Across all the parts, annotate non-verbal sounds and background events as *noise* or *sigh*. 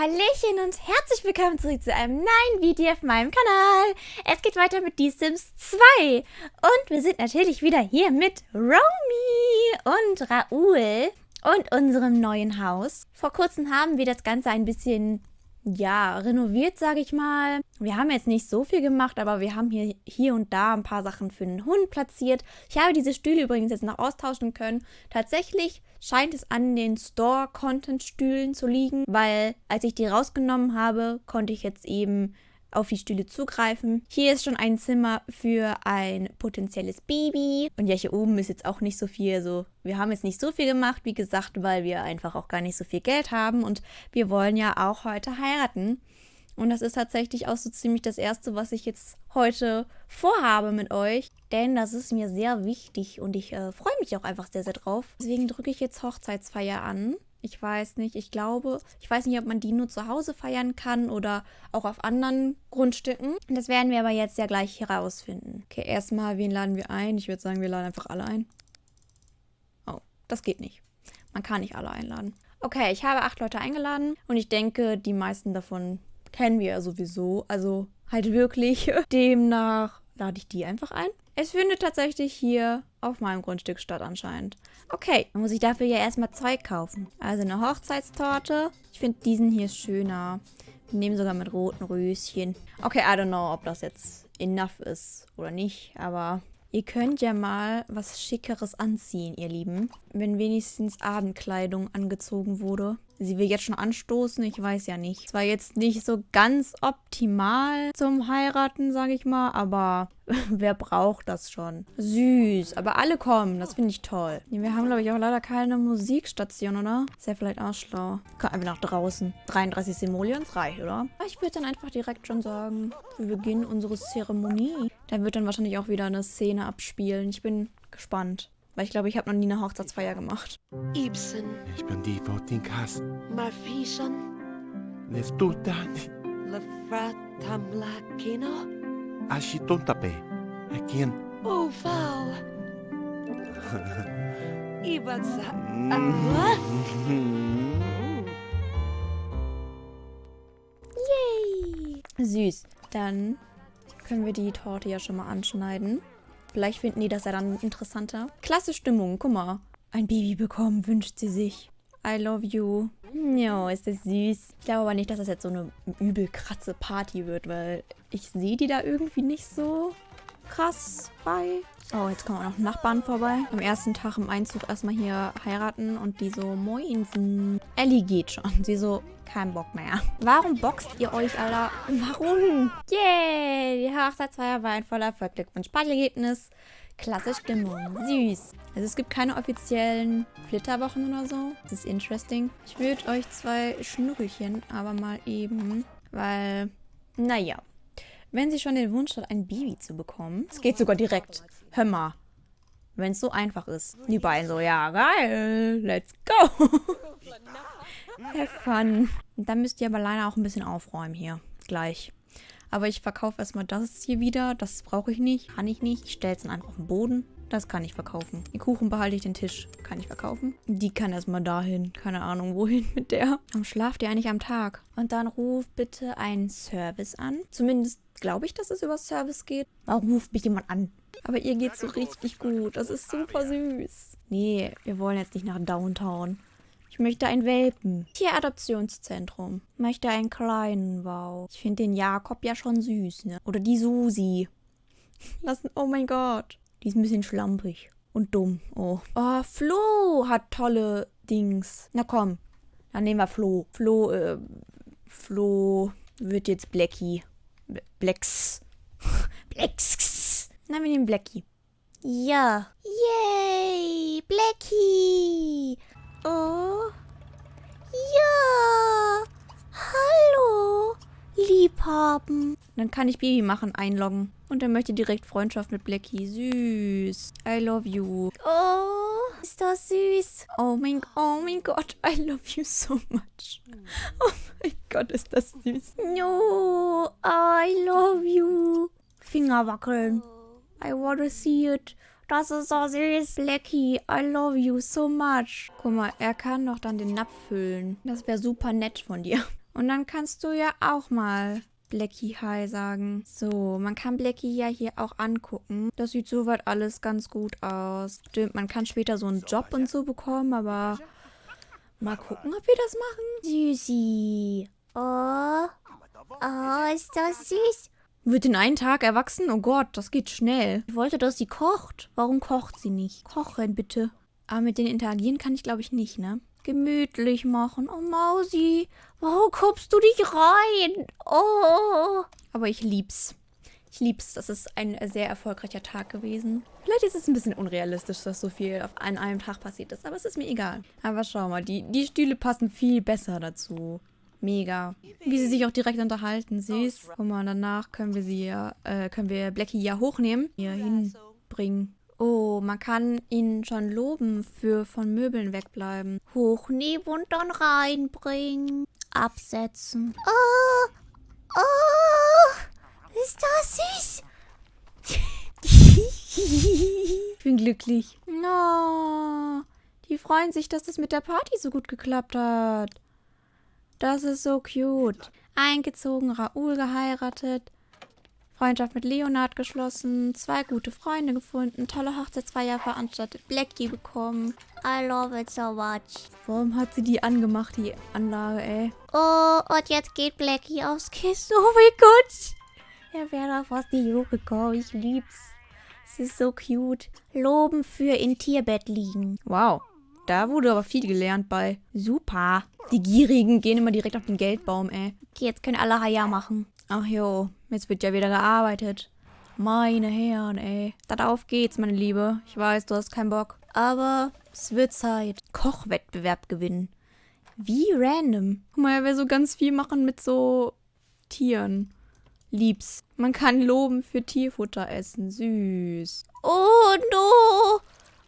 Hallöchen und herzlich willkommen zurück zu einem neuen Video auf meinem Kanal. Es geht weiter mit Die Sims 2 und wir sind natürlich wieder hier mit Romy und Raoul und unserem neuen Haus. Vor kurzem haben wir das Ganze ein bisschen ja, renoviert, sage ich mal. Wir haben jetzt nicht so viel gemacht, aber wir haben hier, hier und da ein paar Sachen für den Hund platziert. Ich habe diese Stühle übrigens jetzt noch austauschen können. Tatsächlich scheint es an den Store-Content-Stühlen zu liegen, weil als ich die rausgenommen habe, konnte ich jetzt eben auf die Stühle zugreifen. Hier ist schon ein Zimmer für ein potenzielles Baby. Und ja, hier oben ist jetzt auch nicht so viel. Also wir haben jetzt nicht so viel gemacht, wie gesagt, weil wir einfach auch gar nicht so viel Geld haben. Und wir wollen ja auch heute heiraten. Und das ist tatsächlich auch so ziemlich das Erste, was ich jetzt heute vorhabe mit euch. Denn das ist mir sehr wichtig und ich äh, freue mich auch einfach sehr, sehr drauf. Deswegen drücke ich jetzt Hochzeitsfeier an. Ich weiß nicht, ich glaube, ich weiß nicht, ob man die nur zu Hause feiern kann oder auch auf anderen Grundstücken. Das werden wir aber jetzt ja gleich herausfinden. Okay, erstmal, wen laden wir ein? Ich würde sagen, wir laden einfach alle ein. Oh, das geht nicht. Man kann nicht alle einladen. Okay, ich habe acht Leute eingeladen und ich denke, die meisten davon kennen wir ja sowieso. Also halt wirklich. *laughs* Demnach lade ich die einfach ein. Es findet tatsächlich hier auf meinem Grundstück statt anscheinend. Okay, dann muss ich dafür ja erstmal Zeug kaufen. Also eine Hochzeitstorte. Ich finde diesen hier schöner. Wir nehmen sogar mit roten Röschen. Okay, I don't know, ob das jetzt enough ist oder nicht, aber ihr könnt ja mal was Schickeres anziehen, ihr Lieben. Wenn wenigstens Abendkleidung angezogen wurde sie will jetzt schon anstoßen, ich weiß ja nicht. Zwar jetzt nicht so ganz optimal zum Heiraten, sage ich mal, aber *laughs* wer braucht das schon? Süß, aber alle kommen, das finde ich toll. Wir haben, glaube ich, auch leider keine Musikstation, oder? Ist ja vielleicht auch schlau. Kommt einfach nach draußen. 33 Simoleons reicht, oder? Ich würde dann einfach direkt schon sagen, wir beginnen unsere Zeremonie. Da wird dann wahrscheinlich auch wieder eine Szene abspielen. Ich bin gespannt. Weil ich glaube, ich habe noch nie eine Hochzeitsfeier gemacht. Ibsen. Ich bin die vor din kast. Marfison. Nestutan. Lefratamlakino. Ashitontape. Akin. Ufal. *laughs* Ibatsa. *laughs* Yay! Süß. Dann können wir die Torte ja schon mal anschneiden. Vielleicht finden die das ja dann interessanter. Klasse Stimmung, guck mal. Ein Baby bekommen, wünscht sie sich. I love you. Jo, ist das süß. Ich glaube aber nicht, dass das jetzt so eine übel kratze Party wird, weil ich sehe die da irgendwie nicht so krass bei. Oh, jetzt kommen auch noch Nachbarn vorbei. Am ersten Tag im Einzug erstmal hier heiraten und die so, moinsen. Ellie geht schon. Sie so, kein Bock mehr. Warum boxt ihr euch, Alter? Warum? Yay! Die Hochzeitsfeier war ein voller Erfolg. Glückwunsch. Partyergebnis. Klasse Stimmung. Süß. Also es gibt keine offiziellen Flitterwochen oder so. Das ist interesting. Ich würde euch zwei Schnurrchen aber mal eben, weil, naja. Wenn sie schon den Wunsch hat, ein Baby zu bekommen, es geht sogar direkt. Hör mal. Wenn es so einfach ist. Die beiden so, ja, geil, let's go. Have fun. Dann müsst ihr aber leider auch ein bisschen aufräumen hier. Gleich. Aber ich verkaufe erstmal das hier wieder. Das brauche ich nicht. Kann ich nicht. Ich stelle es dann einfach auf den Boden. Das kann ich verkaufen. Den Kuchen behalte ich, den Tisch kann ich verkaufen. Die kann erstmal dahin. Keine Ahnung, wohin mit der. Warum schlaft ihr eigentlich am Tag? Und dann ruf bitte einen Service an. Zumindest glaube ich, dass es über Service geht. Warum ruft mich jemand an? Aber ihr geht so richtig gut. Das ist super süß. Nee, wir wollen jetzt nicht nach Downtown. Ich möchte ein Welpen. Tieradoptionszentrum. Möchte einen kleinen, wow. Ich finde den Jakob ja schon süß, ne? Oder die Susi. *laughs* Lassen, oh mein Gott. Die ist ein bisschen schlampig. Und dumm. Oh. Oh, Flo hat tolle Dings. Na komm. Dann nehmen wir Flo. Flo, äh, Flo wird jetzt Blackie. Blacks. *laughs* Blacks. Na, wir nehmen Blackie. Ja. Yay! Blackie! Oh. Ja. Hallo. Liebhaben. Dann kann ich Baby machen, einloggen. Und er möchte direkt Freundschaft mit Blackie. Süß. I love you. Oh, ist das süß. Oh mein, oh mein Gott, I love you so much. Oh mein Gott, ist das süß. No, I love you. Finger wackeln. I wanna see it. Das ist so süß. Blackie, I love you so much. Guck mal, er kann doch dann den Napf füllen. Das wäre super nett von dir. Und dann kannst du ja auch mal Blackie Hi sagen. So, man kann Blackie ja hier auch angucken. Das sieht soweit alles ganz gut aus. Stimmt, man kann später so einen Job und so bekommen, aber mal gucken, ob wir das machen. Süßi. Oh. Oh, ist das süß. Wird in einen Tag erwachsen? Oh Gott, das geht schnell. Ich wollte, dass sie kocht. Warum kocht sie nicht? Kochen bitte. Aber mit denen interagieren kann ich, glaube ich, nicht, ne? Gemütlich machen. Oh, Mausi, warum kommst du nicht rein? Oh. Aber ich lieb's. Ich lieb's. Das ist ein sehr erfolgreicher Tag gewesen. Vielleicht ist es ein bisschen unrealistisch, dass so viel auf an einem Tag passiert ist, aber es ist mir egal. Aber schau mal, die, die Stühle passen viel besser dazu. Mega. Wie sie sich auch direkt unterhalten, süß. Guck mal, danach können wir sie ja, äh, können wir Blackie ja hochnehmen, hier hinbringen. Oh, man kann ihn schon loben für von Möbeln wegbleiben. Hochnehmen und dann reinbringen. Absetzen. Oh, oh, ist das süß. *laughs* ich bin glücklich. No, die freuen sich, dass das mit der Party so gut geklappt hat. Das ist so cute. Eingezogen, Raoul geheiratet. Freundschaft mit Leonard geschlossen, zwei gute Freunde gefunden, tolle Hochzeitsfeier veranstaltet, Blackie bekommen. I love it so much. Warum hat sie die angemacht, die Anlage, ey? Oh, und jetzt geht Blackie aufs Kissen. Oh mein Gott. Er wäre auf aus die Juge gekommen. Ich lieb's. Es ist so cute. Loben für in Tierbett liegen. Wow. Da wurde aber viel gelernt bei. Super. Die Gierigen gehen immer direkt auf den Geldbaum, ey. Okay, jetzt können alle Haya machen. Ach jo, jetzt wird ja wieder gearbeitet. Meine Herren, ey. Dann auf geht's, meine Liebe. Ich weiß, du hast keinen Bock. Aber es wird Zeit. Kochwettbewerb gewinnen. Wie random. Guck mal, er will so ganz viel machen mit so Tieren. Lieb's. Man kann loben für Tierfutter essen. Süß. Oh, no.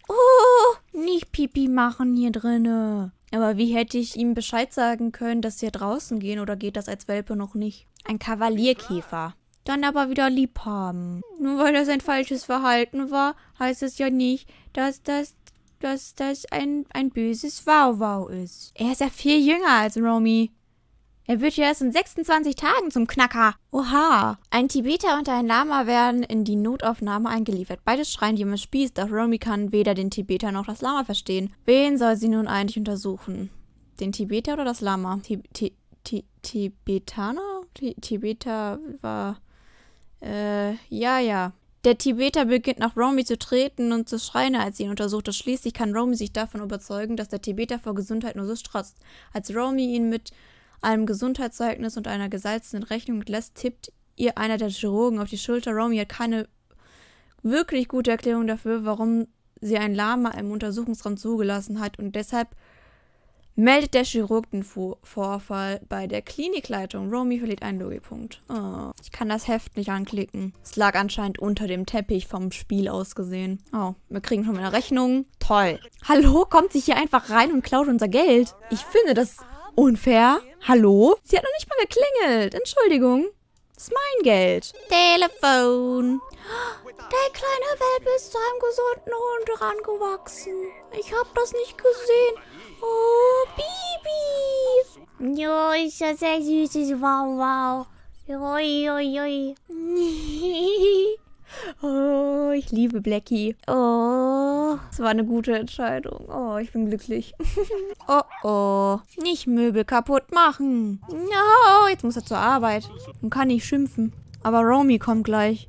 Oh, nicht Pipi machen hier drinne. Aber wie hätte ich ihm Bescheid sagen können, dass sie draußen gehen oder geht das als Welpe noch nicht? Ein Kavalierkäfer. Dann aber wieder lieb haben. Nur weil das ein falsches Verhalten war, heißt es ja nicht, dass das, dass das ein, ein böses Wow-Wow ist. Er ist ja viel jünger als Romy. Er wird ja erst in 26 Tagen zum Knacker. Oha. Ein Tibeter und ein Lama werden in die Notaufnahme eingeliefert. Beide schreien die Spieß, doch Romy kann weder den Tibeter noch das Lama verstehen. Wen soll sie nun eigentlich untersuchen? Den Tibeter oder das Lama? Ti Ti Ti Tibetaner? Ti Tibeter war... Äh, ja, ja. Der Tibeter beginnt nach Romy zu treten und zu schreien, als sie ihn untersucht. Schließlich kann Romy sich davon überzeugen, dass der Tibeter vor Gesundheit nur so strotzt. Als Romy ihn mit einem Gesundheitszeugnis und einer gesalzenen Rechnung lässt, tippt ihr einer der Chirurgen auf die Schulter. Romy hat keine wirklich gute Erklärung dafür, warum sie ein Lama im Untersuchungsraum zugelassen hat und deshalb meldet der Chirurg den Vorfall bei der Klinikleitung. Romy verliert einen Logikpunkt. Oh, ich kann das Heft nicht anklicken. Es lag anscheinend unter dem Teppich vom Spiel aus gesehen. Oh, wir kriegen schon eine Rechnung. Toll. Hallo, kommt sich hier einfach rein und klaut unser Geld. Ich finde das unfair. Hallo? Sie hat noch nicht mal geklingelt. Entschuldigung. Das ist mein Geld. Telefon. Der kleine Welpe ist zu einem gesunden Hund rangewachsen. Ich hab das nicht gesehen. Oh, Bibi. Jo, ist das sehr süßes Wow, wow. Ui, ui, ui. Oh, ich liebe Blackie. Oh, das war eine gute Entscheidung. Oh, ich bin glücklich. *laughs* oh, oh. Nicht Möbel kaputt machen. No, jetzt muss er zur Arbeit und kann nicht schimpfen. Aber Romy kommt gleich.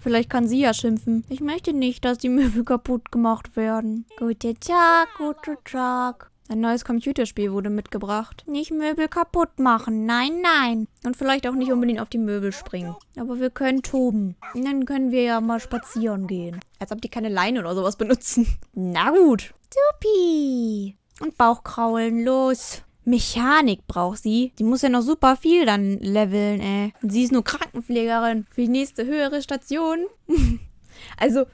Vielleicht kann sie ja schimpfen. Ich möchte nicht, dass die Möbel kaputt gemacht werden. Guten Tag, guten Tag. Ein neues Computerspiel wurde mitgebracht. Nicht Möbel kaputt machen. Nein, nein. Und vielleicht auch nicht unbedingt auf die Möbel springen. Aber wir können toben. Und dann können wir ja mal spazieren gehen. Als ob die keine Leine oder sowas benutzen. Na gut. Supi. Und Bauchkraulen, los. Mechanik braucht sie. Die muss ja noch super viel dann leveln, ey. Und sie ist nur Krankenpflegerin für die nächste höhere Station. *laughs* also,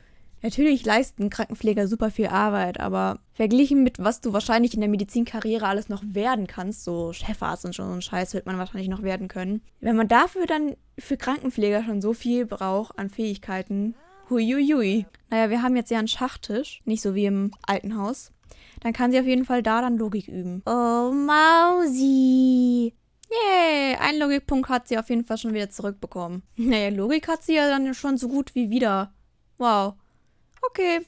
Natürlich leisten Krankenpfleger super viel Arbeit, aber verglichen mit was du wahrscheinlich in der Medizinkarriere alles noch werden kannst, so Chefarzt und schon so ein Scheiß wird man wahrscheinlich noch werden können. Wenn man dafür dann für Krankenpfleger schon so viel braucht an Fähigkeiten, huiuiui. Naja, wir haben jetzt ja einen Schachtisch, nicht so wie im alten Haus. Dann kann sie auf jeden Fall da dann Logik üben. Oh, Mausi. Yay, einen Logikpunkt hat sie auf jeden Fall schon wieder zurückbekommen. *laughs* Naja, Logik hat sie ja dann schon so gut wie wieder. Wow. Okay.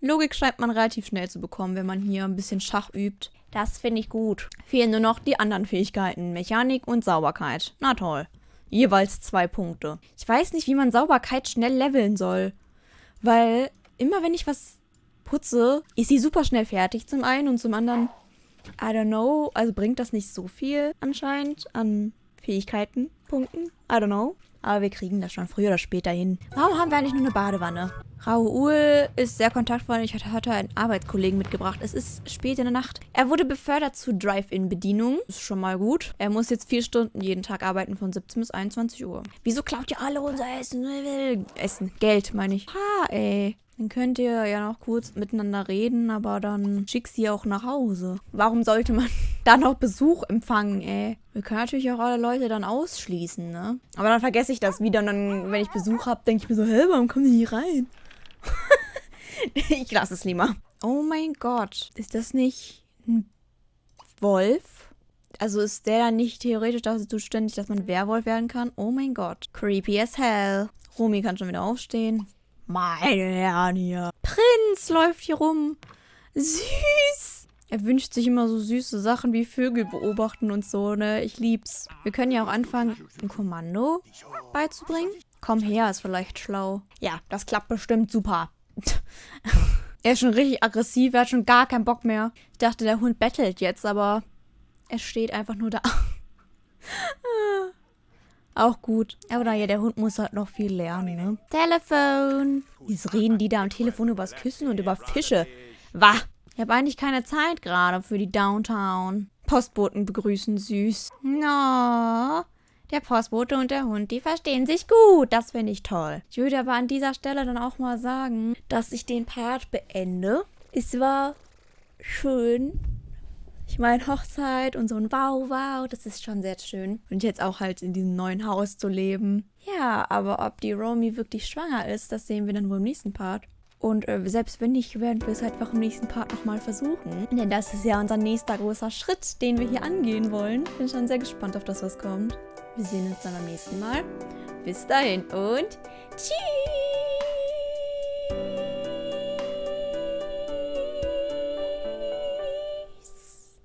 Logik scheint man relativ schnell zu bekommen, wenn man hier ein bisschen Schach übt. Das finde ich gut. Fehlen nur noch die anderen Fähigkeiten. Mechanik und Sauberkeit. Na toll. Jeweils zwei Punkte. Ich weiß nicht, wie man Sauberkeit schnell leveln soll. Weil immer wenn ich was putze, ist sie super schnell fertig zum einen und zum anderen, I don't know, also bringt das nicht so viel anscheinend an Fähigkeiten, Punkten. I don't know. Aber wir kriegen das schon früher oder später hin. Warum haben wir eigentlich nur eine Badewanne? Raoul ist sehr kontaktfreundlich, hat heute einen Arbeitskollegen mitgebracht. Es ist spät in der Nacht. Er wurde befördert zu Drive-In-Bedienung. Ist schon mal gut. Er muss jetzt vier Stunden jeden Tag arbeiten von 17 bis 21 Uhr. Wieso klaut ihr alle unser Essen? Essen. Geld, meine ich. Ha, ey. Dann könnt ihr ja noch kurz miteinander reden, aber dann schick sie auch nach Hause. Warum sollte man da noch Besuch empfangen, ey? Wir können natürlich auch alle Leute dann ausschließen, ne? Aber dann vergesse ich das wieder und dann, wenn ich Besuch habe, denke ich mir so, hä, warum kommen die hier rein? *laughs* ich lasse es lieber. Oh mein Gott. Ist das nicht ein Wolf? Also ist der dann nicht theoretisch dafür zuständig, dass man Werwolf werden kann? Oh mein Gott. Creepy as hell. Romy kann schon wieder aufstehen. Meine Herren hier. Prinz läuft hier rum. Süß. Er wünscht sich immer so süße Sachen wie Vögel beobachten und so, ne? Ich lieb's. Wir können ja auch anfangen, ein Kommando beizubringen. Komm her, ist vielleicht schlau. Ja, das klappt bestimmt super. *laughs* er ist schon richtig aggressiv, er hat schon gar keinen Bock mehr. Ich dachte, der Hund bettelt jetzt, aber er steht einfach nur da. *laughs* Auch gut. Aber naja, der Hund muss halt noch viel lernen, ne? Telefon. Jetzt reden die da am Telefon übers Küssen und über Fische. Wah. Ich habe eigentlich keine Zeit gerade für die Downtown. Postboten begrüßen süß. No. Der Postbote und der Hund, die verstehen sich gut. Das finde ich toll. Ich würde aber an dieser Stelle dann auch mal sagen, dass ich den Part beende. Es war schön, ich meine, Hochzeit und so ein Wow, wow, das ist schon sehr schön. Und jetzt auch halt in diesem neuen Haus zu leben. Ja, aber ob die Romy wirklich schwanger ist, das sehen wir dann wohl im nächsten Part. Und äh, selbst wenn nicht, werden wir es einfach im nächsten Part nochmal versuchen. Denn das ist ja unser nächster großer Schritt, den wir hier angehen wollen. Bin schon sehr gespannt auf das, was kommt. Wir sehen uns dann beim nächsten Mal. Bis dahin und tschüss!